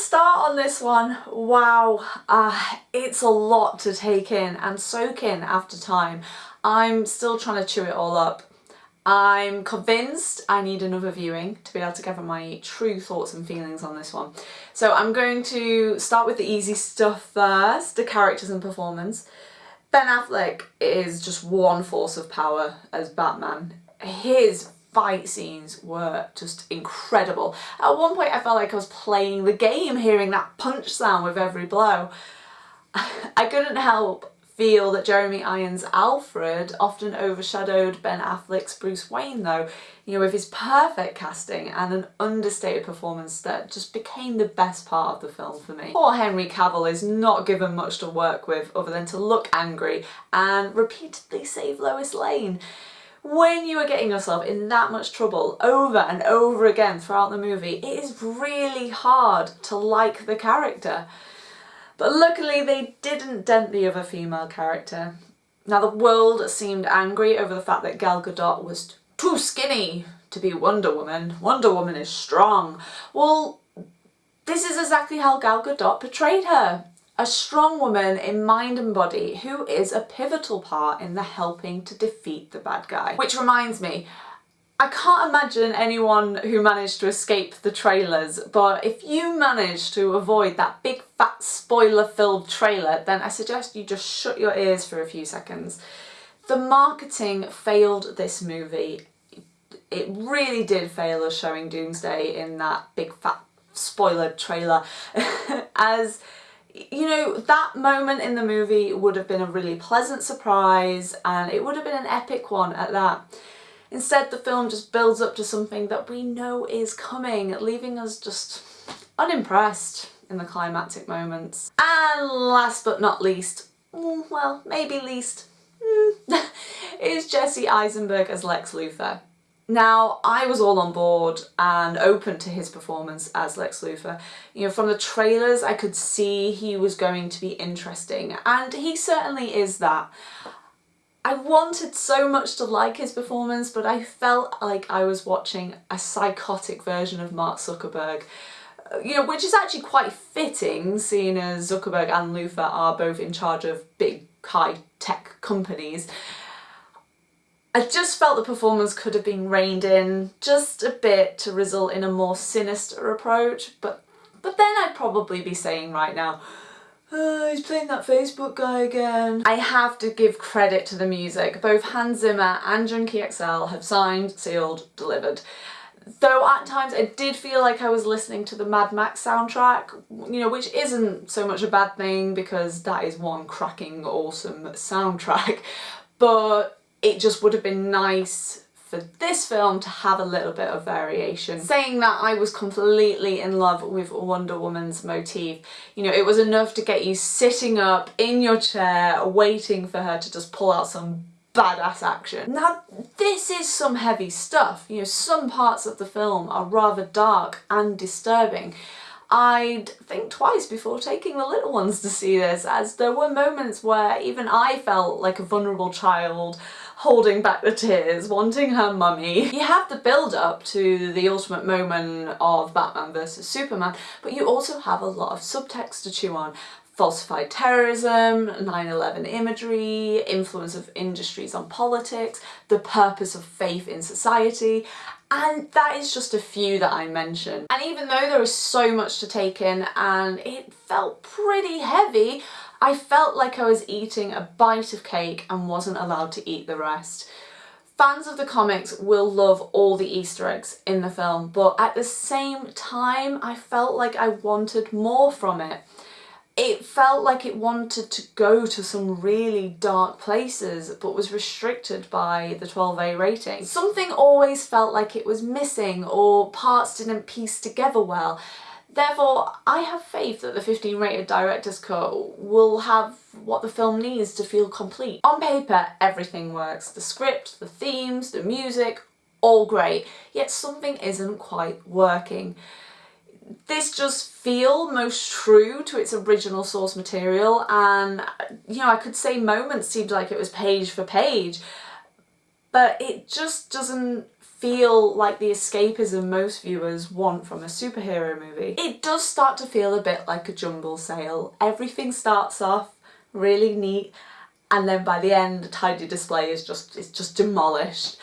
start on this one, wow, uh, it's a lot to take in and soak in after time. I'm still trying to chew it all up. I'm convinced I need another viewing to be able to gather my true thoughts and feelings on this one. So I'm going to start with the easy stuff first, the characters and performance. Ben Affleck is just one force of power as Batman. His fight scenes were just incredible. At one point I felt like I was playing the game hearing that punch sound with every blow. I couldn't help feel that Jeremy Irons' Alfred often overshadowed Ben Affleck's Bruce Wayne though, you know, with his perfect casting and an understated performance that just became the best part of the film for me. Poor Henry Cavill is not given much to work with other than to look angry and repeatedly save Lois Lane when you are getting yourself in that much trouble over and over again throughout the movie, it is really hard to like the character. But luckily they didn't dent the other female character. Now the world seemed angry over the fact that Gal Gadot was too skinny to be Wonder Woman. Wonder Woman is strong. Well, this is exactly how Gal Gadot portrayed her a strong woman in mind and body who is a pivotal part in the helping to defeat the bad guy. Which reminds me, I can't imagine anyone who managed to escape the trailers, but if you manage to avoid that big fat spoiler filled trailer, then I suggest you just shut your ears for a few seconds. The marketing failed this movie. It really did fail us showing Doomsday in that big fat spoiler trailer as you know, that moment in the movie would have been a really pleasant surprise and it would have been an epic one at that. Instead, the film just builds up to something that we know is coming, leaving us just unimpressed in the climactic moments. And last but not least, mm, well, maybe least, mm, is Jesse Eisenberg as Lex Luthor. Now, I was all on board and open to his performance as Lex Luthor. You know, from the trailers I could see he was going to be interesting and he certainly is that. I wanted so much to like his performance but I felt like I was watching a psychotic version of Mark Zuckerberg uh, you know, which is actually quite fitting seeing as Zuckerberg and Luthor are both in charge of big high-tech companies. I just felt the performance could have been reined in just a bit to result in a more sinister approach, but, but then I'd probably be saying right now, oh, he's playing that Facebook guy again. I have to give credit to the music. Both Hans Zimmer and Junkie XL have signed, sealed, delivered. Though at times I did feel like I was listening to the Mad Max soundtrack, you know, which isn't so much a bad thing because that is one cracking awesome soundtrack, but it just would have been nice for this film to have a little bit of variation. Saying that I was completely in love with Wonder Woman's motif. You know, it was enough to get you sitting up in your chair waiting for her to just pull out some badass action. Now this is some heavy stuff, you know, some parts of the film are rather dark and disturbing. I'd think twice before taking the little ones to see this as there were moments where even I felt like a vulnerable child holding back the tears, wanting her mummy. You have the build up to the ultimate moment of Batman versus Superman, but you also have a lot of subtext to chew on. Falsified terrorism, 9-11 imagery, influence of industries on politics, the purpose of faith in society, and that is just a few that I mentioned. And even though there was so much to take in and it felt pretty heavy, I felt like I was eating a bite of cake and wasn't allowed to eat the rest. Fans of the comics will love all the Easter eggs in the film, but at the same time I felt like I wanted more from it. It felt like it wanted to go to some really dark places but was restricted by the 12A rating. Something always felt like it was missing or parts didn't piece together well Therefore, I have faith that the 15 rated director's cut will have what the film needs to feel complete. On paper, everything works. The script, the themes, the music, all great, yet something isn't quite working. This just feel most true to its original source material and, you know, I could say moments seemed like it was page for page, but it just doesn't feel like the escapism most viewers want from a superhero movie. It does start to feel a bit like a jumble sale. Everything starts off really neat and then by the end a tidy display is just is just demolished.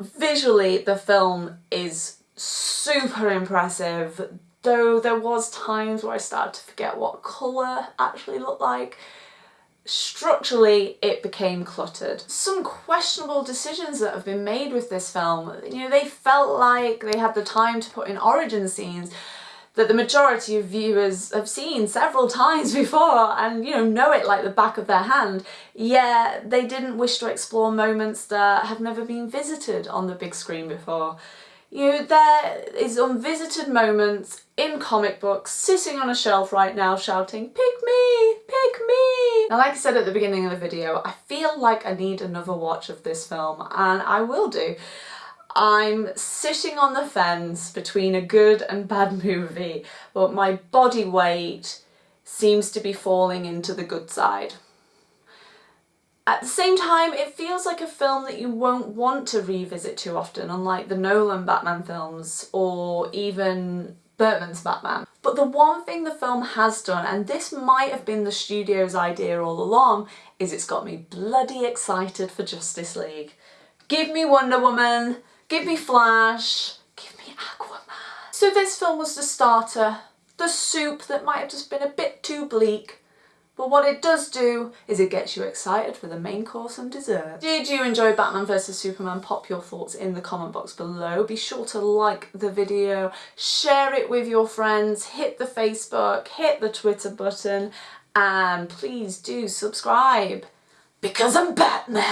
Visually the film is super impressive though there was times where I started to forget what colour actually looked like. Structurally it became cluttered. Some questionable decisions that have been made with this film, you know they felt like they had the time to put in origin scenes that the majority of viewers have seen several times before and you know know it like the back of their hand yet they didn't wish to explore moments that have never been visited on the big screen before. You know, there is unvisited moments in comic books sitting on a shelf right now shouting pick me, pick me. Now like I said at the beginning of the video I feel like I need another watch of this film and I will do. I'm sitting on the fence between a good and bad movie, but my body weight seems to be falling into the good side. At the same time, it feels like a film that you won't want to revisit too often, unlike the Nolan Batman films or even Burton's Batman. But the one thing the film has done, and this might have been the studio's idea all along, is it's got me bloody excited for Justice League. Give me Wonder Woman, Give me Flash, give me Aquaman. So this film was the starter, the soup that might have just been a bit too bleak, but what it does do is it gets you excited for the main course and dessert. Did you enjoy Batman vs Superman? Pop your thoughts in the comment box below. Be sure to like the video, share it with your friends, hit the Facebook, hit the Twitter button, and please do subscribe because I'm Batman.